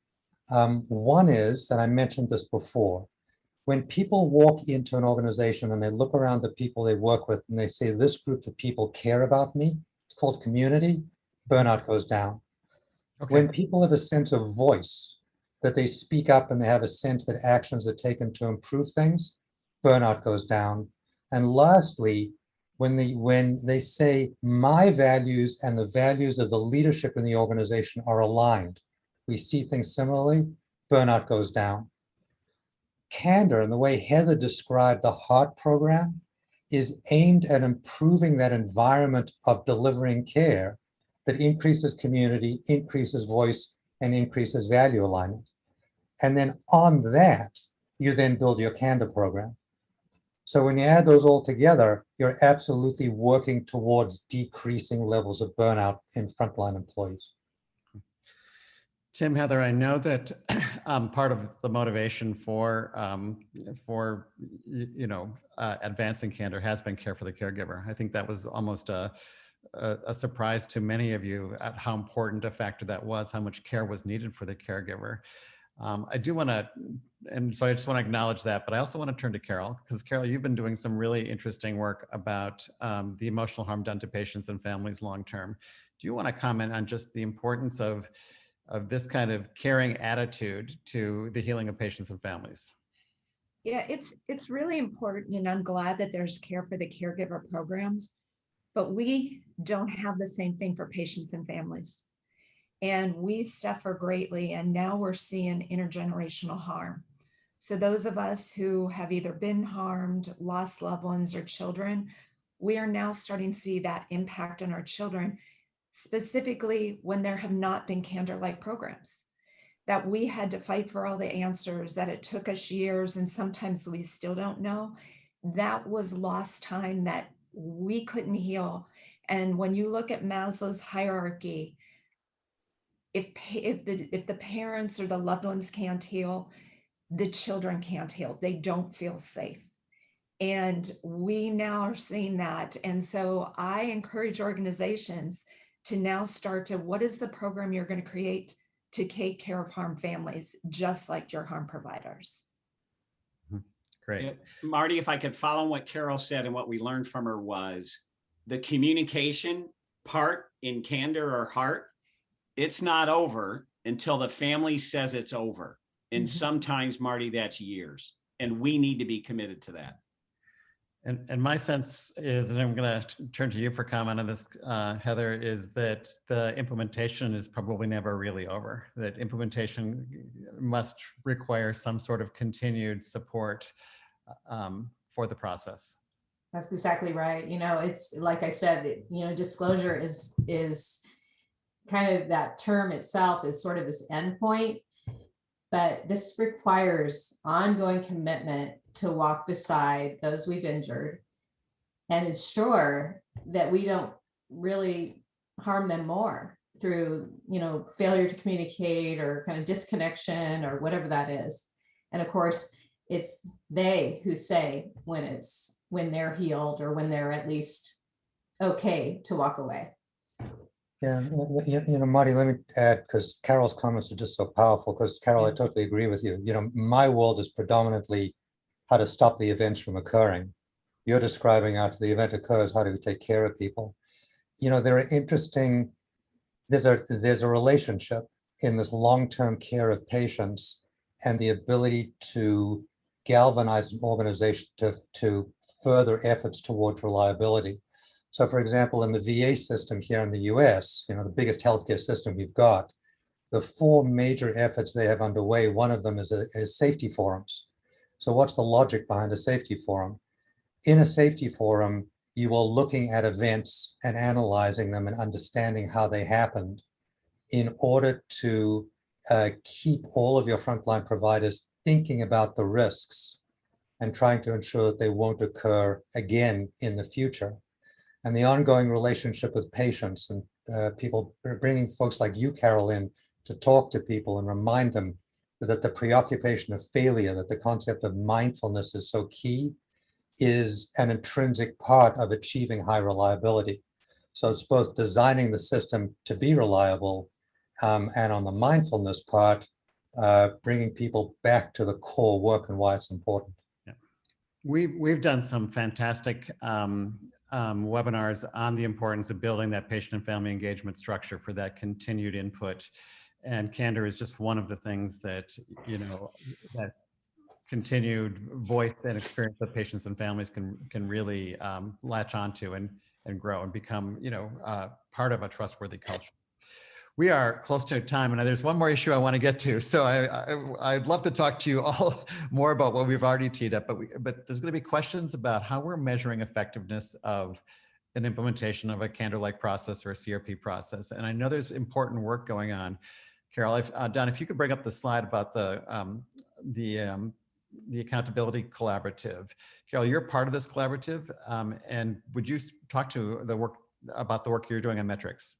um, one is, and I mentioned this before, when people walk into an organization and they look around the people they work with and they say, this group of people care about me, it's called community, burnout goes down. When people have a sense of voice, that they speak up and they have a sense that actions are taken to improve things, burnout goes down. And lastly, when the when they say my values and the values of the leadership in the organization are aligned, we see things similarly, burnout goes down. Candor and the way Heather described the HEART program is aimed at improving that environment of delivering care that increases community, increases voice, and increases value alignment. And then on that, you then build your candor program. So when you add those all together, you're absolutely working towards decreasing levels of burnout in frontline employees. Tim, Heather, I know that um, part of the motivation for um, for you know uh, advancing candor has been care for the caregiver. I think that was almost a, a a surprise to many of you at how important a factor that was, how much care was needed for the caregiver. Um, I do want to, and so I just want to acknowledge that, but I also want to turn to Carol because Carol, you've been doing some really interesting work about um, the emotional harm done to patients and families long term. Do you want to comment on just the importance of of this kind of caring attitude to the healing of patients and families. Yeah, it's, it's really important and I'm glad that there's care for the caregiver programs. But we don't have the same thing for patients and families. And we suffer greatly and now we're seeing intergenerational harm. So those of us who have either been harmed, lost loved ones or children, we are now starting to see that impact on our children, specifically when there have not been candor-like programs that we had to fight for all the answers, that it took us years and sometimes we still don't know. That was lost time that we couldn't heal. And when you look at Maslow's hierarchy, if, if the, if the parents or the loved ones can't heal, the children can't heal. They don't feel safe. And we now are seeing that. And so I encourage organizations to now start to, what is the program you're going to create to take care of harm families, just like your harm providers? Mm-hmm. Great. Yeah, Marty, if I could follow what Carol said and what we learned from her was the communication part in candor or heart, it's not over until the family says it's over. And Mhm. sometimes, Marty, that's years. And we need to be committed to that. And, and my sense is, and I'm going to turn to you for comment on this, uh, Heather, is that the implementation is probably never really over. That implementation must require some sort of continued support um, for the process. That's exactly right. You know, it's like I said, you know, disclosure is, is kind of that term itself is sort of this endpoint. But this requires ongoing commitment to walk beside those we've injured and ensure that we don't really harm them more through, you know, failure to communicate or kind of disconnection or whatever that is. And of course, it's they who say when it's, when they're healed or when they're at least okay to walk away. Yeah, y- y- you know, Marty, let me add, because Carol's comments are just so powerful, because Carol, I totally agree with you. You know, my world is predominantly how to stop the events from occurring. You're describing after the event occurs, how do we take care of people? You know, there are interesting, there's a, there's a relationship in this long-term care of patients and the ability to galvanize an organization to, to further efforts towards reliability. So for example, in the VA system here in the US, you know, the biggest healthcare system we've got, the four major efforts they have underway, one of them is, a, is safety forums. So what's the logic behind a safety forum? In a safety forum, you are looking at events and analyzing them and understanding how they happened in order to uh, keep all of your frontline providers thinking about the risks and trying to ensure that they won't occur again in the future and the ongoing relationship with patients and uh, people bringing folks like you, Carol, in to talk to people and remind them that the preoccupation of failure, that the concept of mindfulness is so key, is an intrinsic part of achieving high reliability. So it's both designing the system to be reliable um, and on the mindfulness part, uh, bringing people back to the core work and why it's important. Yeah. We've, we've done some fantastic um, um, webinars on the importance of building that patient and family engagement structure for that continued input. And candor is just one of the things that, you know, that continued voice and experience that patients and families can, can really um, latch onto and, and grow and become, you know, uh, part of a trustworthy culture. We are close to time and there's one more issue I want to get to. So I, I, I'd love to talk to you all more about what we've already teed up, but we, but there's going to be questions about how we're measuring effectiveness of an implementation of a candor-like process or a CRP process. And I know there's important work going on. Carol, if, uh, Don, if you could bring up the slide about the, um, the, um, the accountability collaborative. Carol, you're part of this collaborative. Um, and would you talk to the work about the work you're doing on metrics?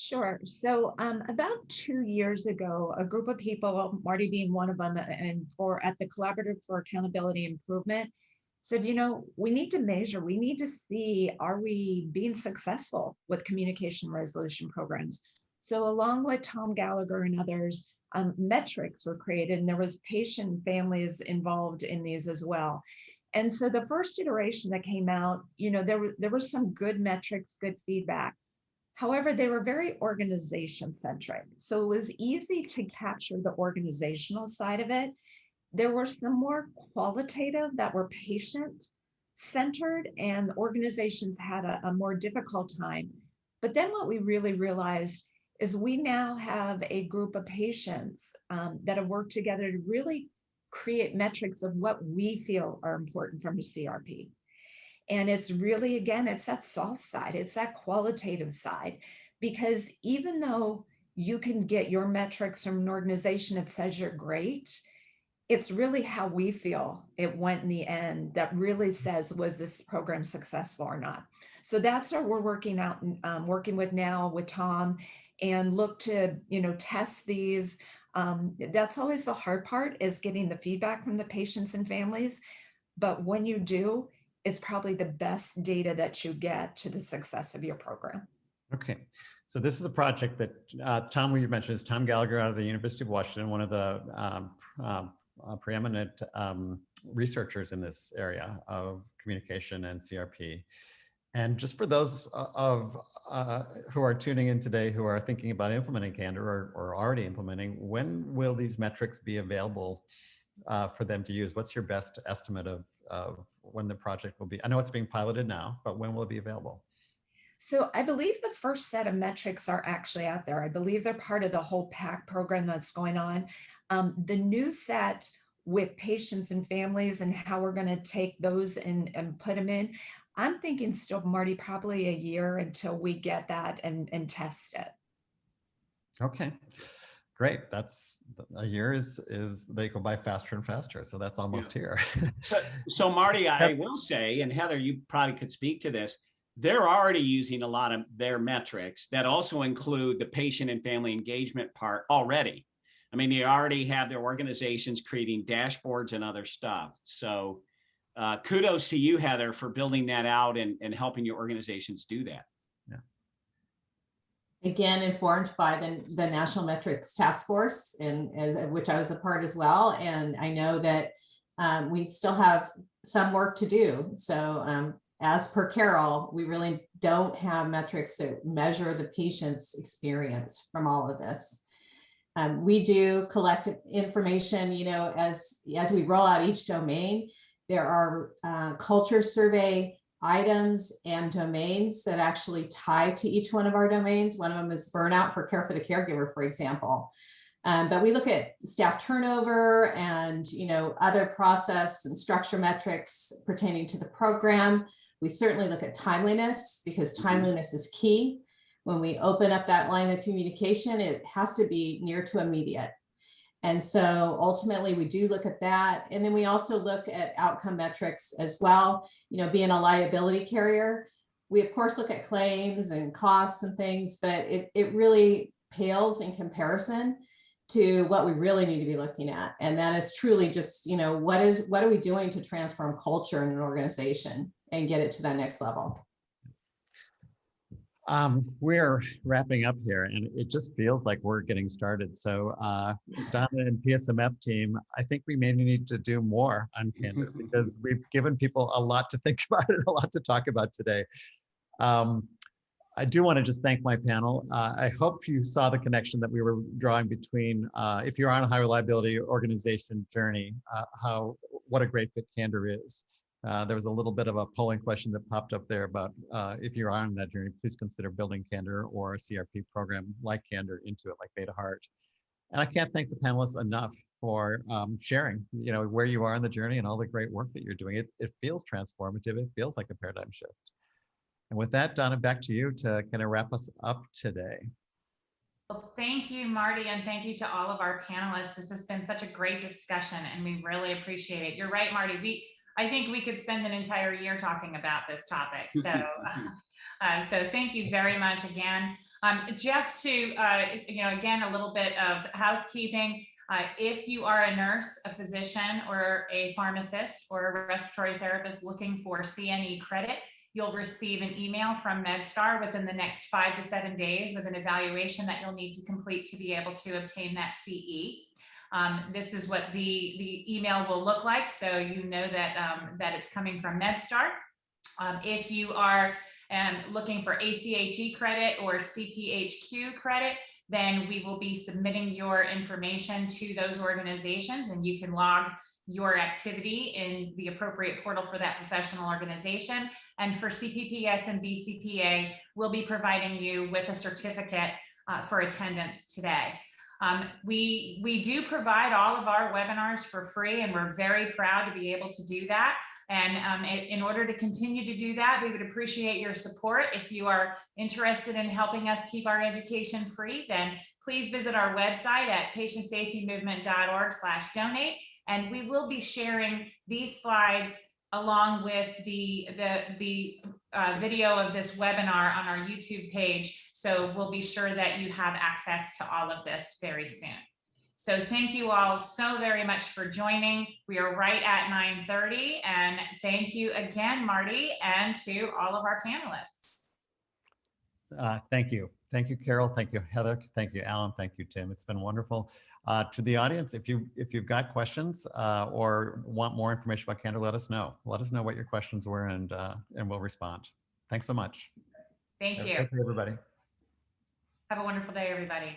Sure. So um, about two years ago, a group of people, Marty being one of them, and for at the Collaborative for Accountability Improvement, said, you know, we need to measure, we need to see, are we being successful with communication resolution programs? So along with Tom Gallagher and others, um, metrics were created and there was patient families involved in these as well. And so the first iteration that came out, you know, there were there was some good metrics, good feedback. However, they were very organization centric. So it was easy to capture the organizational side of it. There were some more qualitative that were patient centered and organizations had a, a more difficult time. But then what we really realized is we now have a group of patients um, that have worked together to really create metrics of what we feel are important from a CRP. And it's really, again, it's that soft side, it's that qualitative side, because even though you can get your metrics from an organization that says you're great, it's really how we feel it went in the end that really says, was this program successful or not? So that's what we're working out, um, working with now with Tom and look to, you know, test these. Um, that's always the hard part is getting the feedback from the patients and families. But when you do, it's probably the best data that you get to the success of your program. Okay, so this is a project that uh, Tom, you mentioned, is Tom Gallagher out of the University of Washington, one of the um, uh, uh, preeminent um, researchers in this area of communication and CRP. And just for those of uh, who are tuning in today who are thinking about implementing Candor or, or already implementing, when will these metrics be available uh, for them to use? What's your best estimate of, of when the project will be? I know it's being piloted now, but when will it be available? So I believe the first set of metrics are actually out there. I believe they're part of the whole PAC program that's going on. Um, the new set with patients and families and how we're going to take those and, and put them in. I'm thinking still, Marty, probably a year until we get that and, and test it. Okay, great. That's a year is is they go by faster and faster. So that's almost yeah. here. so, so Marty, I will say, and Heather, you probably could speak to this. They're already using a lot of their metrics that also include the patient and family engagement part already. I mean, they already have their organizations creating dashboards and other stuff. So uh, kudos to you, Heather, for building that out and, and helping your organizations do that. Again, informed by the, the National Metrics Task Force, and, and which I was a part as well. And I know that um, we still have some work to do. So um, as per Carol, we really don't have metrics that measure the patient's experience from all of this. Um, we do collect information, you know, as, as we roll out each domain, there are uh, culture survey items and domains that actually tie to each one of our domains. One of them is burnout for care for the caregiver, for example. Um, but we look at staff turnover and you know other process and structure metrics pertaining to the program. We certainly look at timeliness because mm-hmm. timeliness is key when we open up that line of communication, it has to be near to immediate. And so ultimately we do look at that. And then we also look at outcome metrics as well, you know, being a liability carrier. We of course look at claims and costs and things, but it, it really pales in comparison to what we really need to be looking at. And that is truly just, you know, what is, what are we doing to transform culture in an organization and get it to that next level? Um, we're wrapping up here and it just feels like we're getting started. So uh, Donna and PSMF team, I think we may need to do more on Candor because we've given people a lot to think about and a lot to talk about today. Um, I do want to just thank my panel. Uh, I hope you saw the connection that we were drawing between, uh, if you're on a high reliability organization journey, uh, how what a great fit Candor is. Uh, there was a little bit of a polling question that popped up there about uh, if you're on that journey, please consider building Candor or a CRP program like Candor into it, like Beta Heart. And I can't thank the panelists enough for um, sharing, you know, where you are in the journey and all the great work that you're doing. It, it feels transformative. It feels like a paradigm shift. And with that, Donna, back to you to kind of wrap us up today. Well, thank you, Marty, and thank you to all of our panelists. This has been such a great discussion and we really appreciate it. You're right, Marty. We I think we could spend an entire year talking about this topic. So, uh, so thank you very much again. Um, just to, uh, you know, again, a little bit of housekeeping. Uh, if you are a nurse, a physician, or a pharmacist, or a respiratory therapist looking for CNE credit, you'll receive an email from MedStar within the next five to seven days with an evaluation that you'll need to complete to be able to obtain that CE. Um, this is what the, the email will look like. So you know that, um, that it's coming from MedStar. Um, if you are um, looking for ACHE credit or CPHQ credit, then we will be submitting your information to those organizations and you can log your activity in the appropriate portal for that professional organization. And for CPPS and BCPA, we'll be providing you with a certificate uh, for attendance today. Um, we, we do provide all of our webinars for free and we're very proud to be able to do that. And um, in, order to continue to do that, we would appreciate your support. If you are interested in helping us keep our education free, then please visit our website at patientsafetymovement.org slash donate. And we will be sharing these slides along with the, the, the uh, video of this webinar on our YouTube page. So we'll be sure that you have access to all of this very soon. So thank you all so very much for joining. We are right at 9.30 and thank you again, Marty, and to all of our panelists. Uh, Thank you. Thank you, Carol. Thank you, Heather. Thank you, Alan. Thank you, Tim. It's been wonderful. Uh, To the audience, if you, if you've got questions uh, or want more information about Candor, let us know. Let us know what your questions were and, uh, and we'll respond. Thanks so much. Thank you. Thank you, everybody. Have a wonderful day, everybody.